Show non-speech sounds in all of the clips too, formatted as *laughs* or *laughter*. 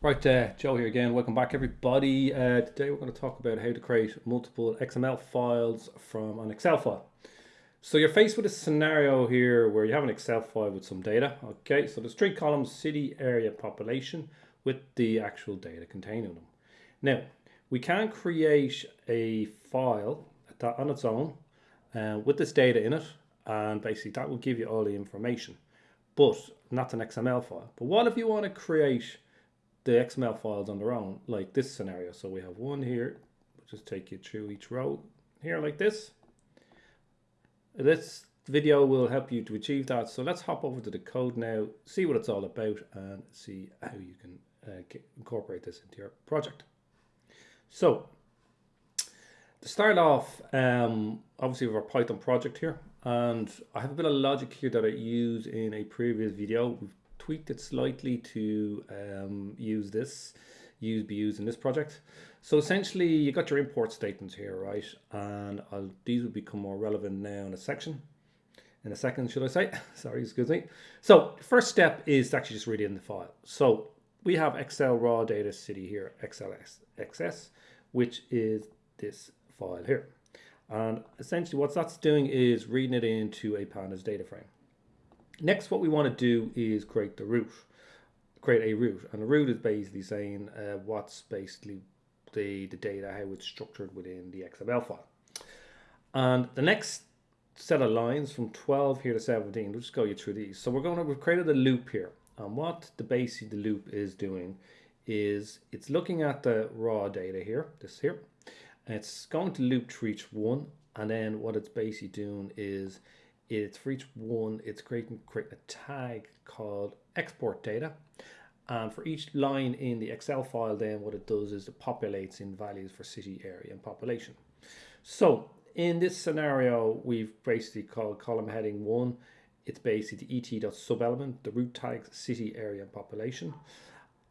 Right, uh, Joe here again. Welcome back, everybody. Uh, today we're going to talk about how to create multiple XML files from an Excel file. So you're faced with a scenario here where you have an Excel file with some data. Okay, so there's three columns, city, area, population, with the actual data containing them. Now, we can create a file on its own uh, with this data in it, and basically that will give you all the information, but not an XML file. But what if you want to create the XML files on their own, like this scenario. So we have one here, we'll just take you through each row here like this. This video will help you to achieve that. So let's hop over to the code now, see what it's all about and see how you can uh, get, incorporate this into your project. So to start off, um, obviously we have our Python project here and I have a bit of logic here that I used in a previous video. We've tweaked it slightly to um, use this, use be used in this project. So essentially you got your import statements here, right? And I'll, these will become more relevant now in a section. In a second, should I say? *laughs* Sorry, excuse me. So first step is to actually just read in the file. So we have Excel raw data city here, XLS, XS, which is this file here. And essentially what that's doing is reading it into a pandas data frame. Next, what we want to do is create the root, create a root. And the root is basically saying uh, what's basically the, the data, how it's structured within the XML file. And the next set of lines from 12 here to 17, we'll just go you through these. So we're going to, we've created a loop here. And what the basic the loop is doing is it's looking at the raw data here, this here, and it's going to loop through each one. And then what it's basically doing is it's for each one, it's creating create a tag called export data. And for each line in the Excel file, then what it does is it populates in values for city, area, and population. So in this scenario, we've basically called column heading one. It's basically the et.subelement, the root tags, city, area, and population.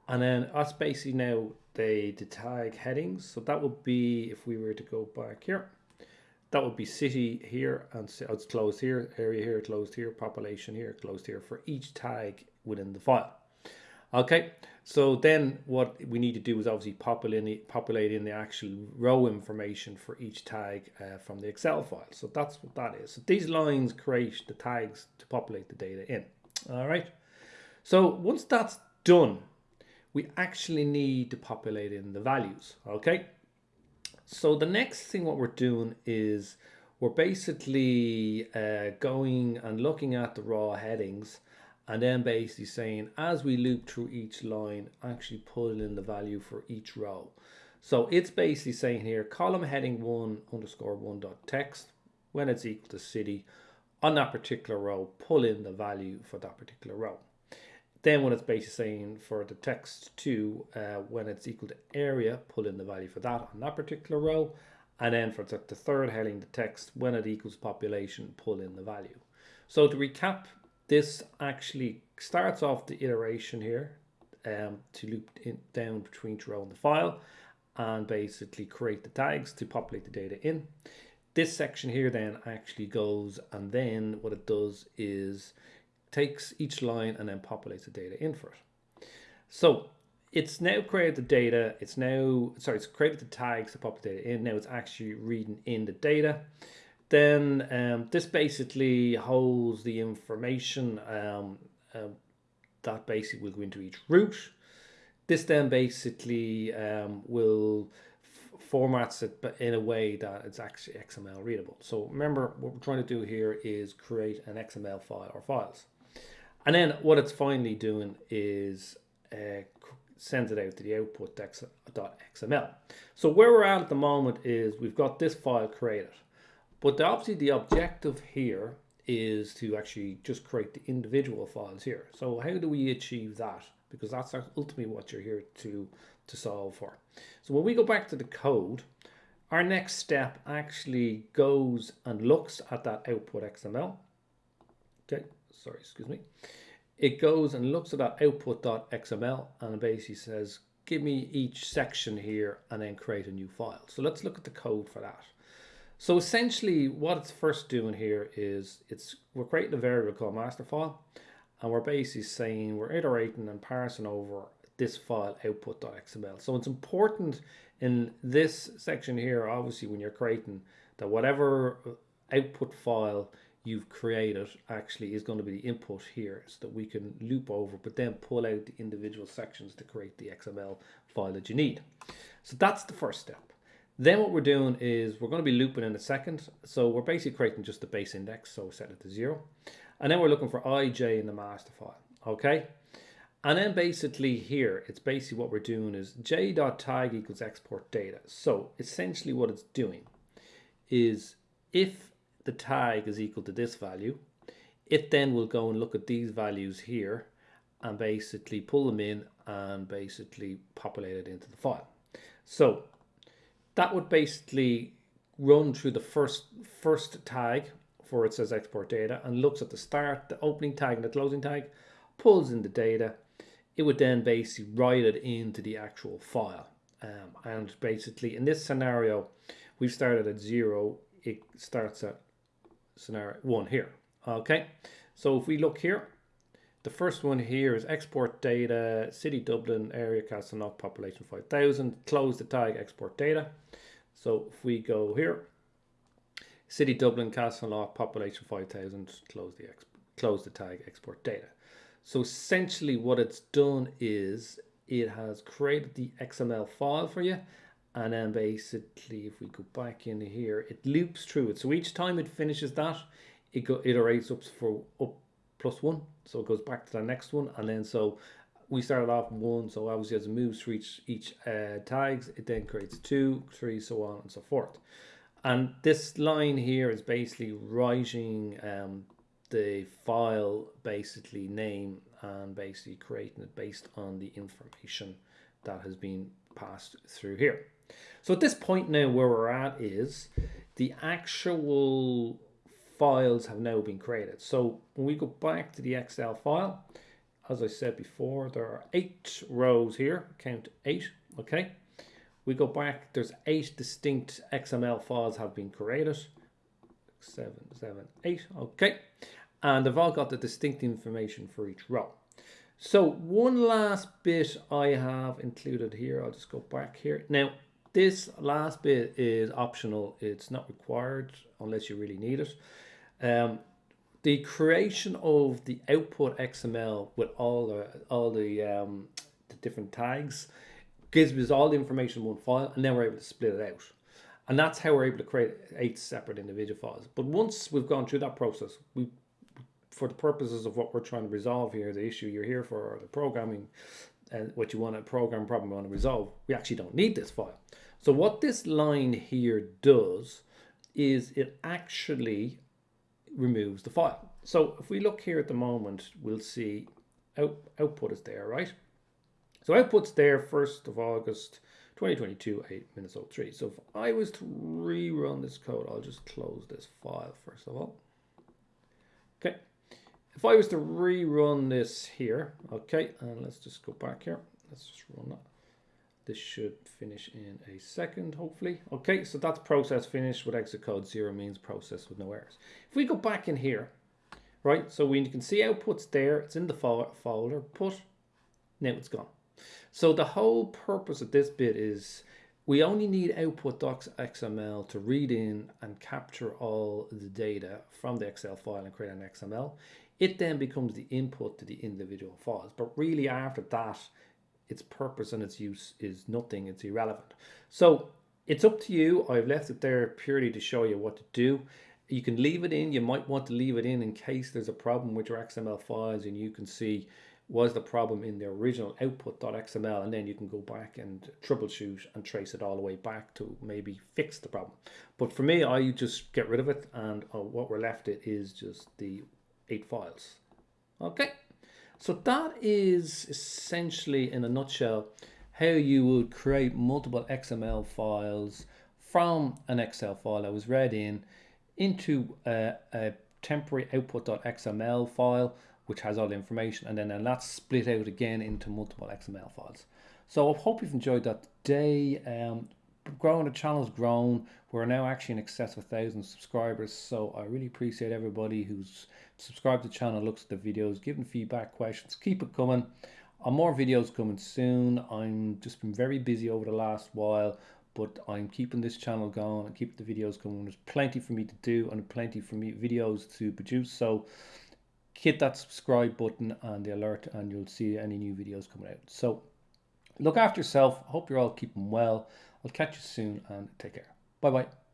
And then that's basically now the, the tag headings. So that would be, if we were to go back here, that would be city here and it's closed here, area here, closed here, population here, closed here for each tag within the file. Okay, so then what we need to do is obviously populate, populate in the actual row information for each tag uh, from the Excel file. So that's what that is. So these lines create the tags to populate the data in. All right. So once that's done, we actually need to populate in the values. Okay. So the next thing what we're doing is we're basically uh, going and looking at the raw headings and then basically saying as we loop through each line actually pull in the value for each row. So it's basically saying here column heading 1 underscore 1 dot text when it's equal to city on that particular row pull in the value for that particular row. Then when it's basically saying for the text two, uh, when it's equal to area, pull in the value for that on that particular row. And then for the, third heading, the text, when it equals population, pull in the value. So to recap, this actually starts off the iteration here um, to loop down between each row in the file and basically create the tags to populate the data in. This section here then actually goes and then what it does is takes each line and then populates the data in for it. So it's now created the data. It's now, sorry, it's created the tags to pop data in. Now it's actually reading in the data. Then um, this basically holds the information um, uh, that basically will go into each root. This then basically um, will formats it but in a way that it's actually XML readable. So remember what we're trying to do here is create an XML file or files. And then what it's finally doing is uh, sends it out to the output.xml. So where we're at at the moment is we've got this file created. But the, obviously the objective here is to actually just create the individual files here. So how do we achieve that? Because that's ultimately what you're here to, to solve for. So when we go back to the code, our next step actually goes and looks at that output XML. Okay, sorry, excuse me. It goes and looks at that output.xml and basically says, give me each section here and then create a new file. So let's look at the code for that. So essentially what it's first doing here is it's we're creating a variable called master file and we're basically saying we're iterating and parsing over this file output.xml. So it's important in this section here, obviously when you're creating that whatever output file you've created actually is going to be the input here so that we can loop over but then pull out the individual sections to create the XML file that you need. So that's the first step. Then what we're doing is we're going to be looping in a second. So we're basically creating just the base index. So we set it to zero. And then we're looking for ij in the master file. Okay. And then basically here, it's basically what we're doing is j.tag equals export data. So essentially what it's doing is if the tag is equal to this value, it then will go and look at these values here and basically pull them in and basically populate it into the file. So that would basically run through the first first tag for it says export data and looks at the start, the opening tag and the closing tag, pulls in the data. It would then basically write it into the actual file. Um, and basically in this scenario, we've started at zero. It starts at scenario one here. Okay, so if we look here, the first one here is export data, city Dublin, area Castleknock, population 5000, close the tag export data. So if we go here, city Dublin, Castleknock, population 5000, close the close the tag export data. So essentially what it's done is it has created the XML file for you and then basically if we go back in here it loops through it so each time it finishes that it go iterates up for up plus one. So it goes back to the next one. And then so we started off one. So obviously as it moves through each, each uh, tags, it then creates two, three, so on and so forth. And this line here is basically writing um, the file basically name and basically creating it based on the information that has been passed through here. So at this point now where we're at is the actual files have now been created. So when we go back to the Excel file, as I said before, there are eight rows here, count eight, okay? We go back, there's eight distinct XML files have been created. Seven, seven, eight, okay. And they've all got the distinct information for each row. So one last bit I have included here, I'll just go back here. Now, this last bit is optional. It's not required unless you really need it. Um, the creation of the output XML with all the all the, um, the different tags gives us all the information in one file, and then we're able to split it out. And that's how we're able to create eight separate individual files. But once we've gone through that process, we, for the purposes of what we're trying to resolve here, the issue you're here for, or the programming, and uh, what you want to program problem you want to resolve, we actually don't need this file. So what this line here does is it actually removes the file. So if we look here at the moment, we'll see out, output is there, right? So output's there 1st of August 2022, 8 minutes 03. So if I was to rerun this code, I'll just close this file first of all. Okay. If I was to rerun this here, okay, and let's just go back here. Let's just run that. This should finish in a second, hopefully. Okay, so that's process finished with exit code zero means process with no errors. If we go back in here, right, so we can see outputs there, it's in the folder, put, now it's gone. So the whole purpose of this bit is we only need output docs XML to read in and capture all the data from the Excel file and create an XML. It then becomes the input to the individual files. But really after that, its purpose and its use is nothing, it's irrelevant. So it's up to you. I've left it there purely to show you what to do. You can leave it in. You might want to leave it in in case there's a problem with your XML files and you can see was the problem in the original output.xml and then you can go back and troubleshoot and trace it all the way back to maybe fix the problem. But for me, I just get rid of it and uh, what we're left it is just the eight files. Okay. So that is essentially, in a nutshell, how you would create multiple XML files from an Excel file that was read in into a, a temporary output.xml file which has all the information and then that's split out again into multiple XML files. So I hope you've enjoyed that day. Um, growing the channel's grown. We're now actually in excess of a thousand subscribers. So I really appreciate everybody who's subscribed to the channel, looks at the videos, giving feedback, questions. Keep it coming. Uh, more videos coming soon. I'm just been very busy over the last while, but I'm keeping this channel going and keeping the videos coming. There's plenty for me to do and plenty for me videos to produce. So hit that subscribe button and the alert and you'll see any new videos coming out. So look after yourself. Hope you're all keeping well. I'll catch you soon and take care. Bye bye.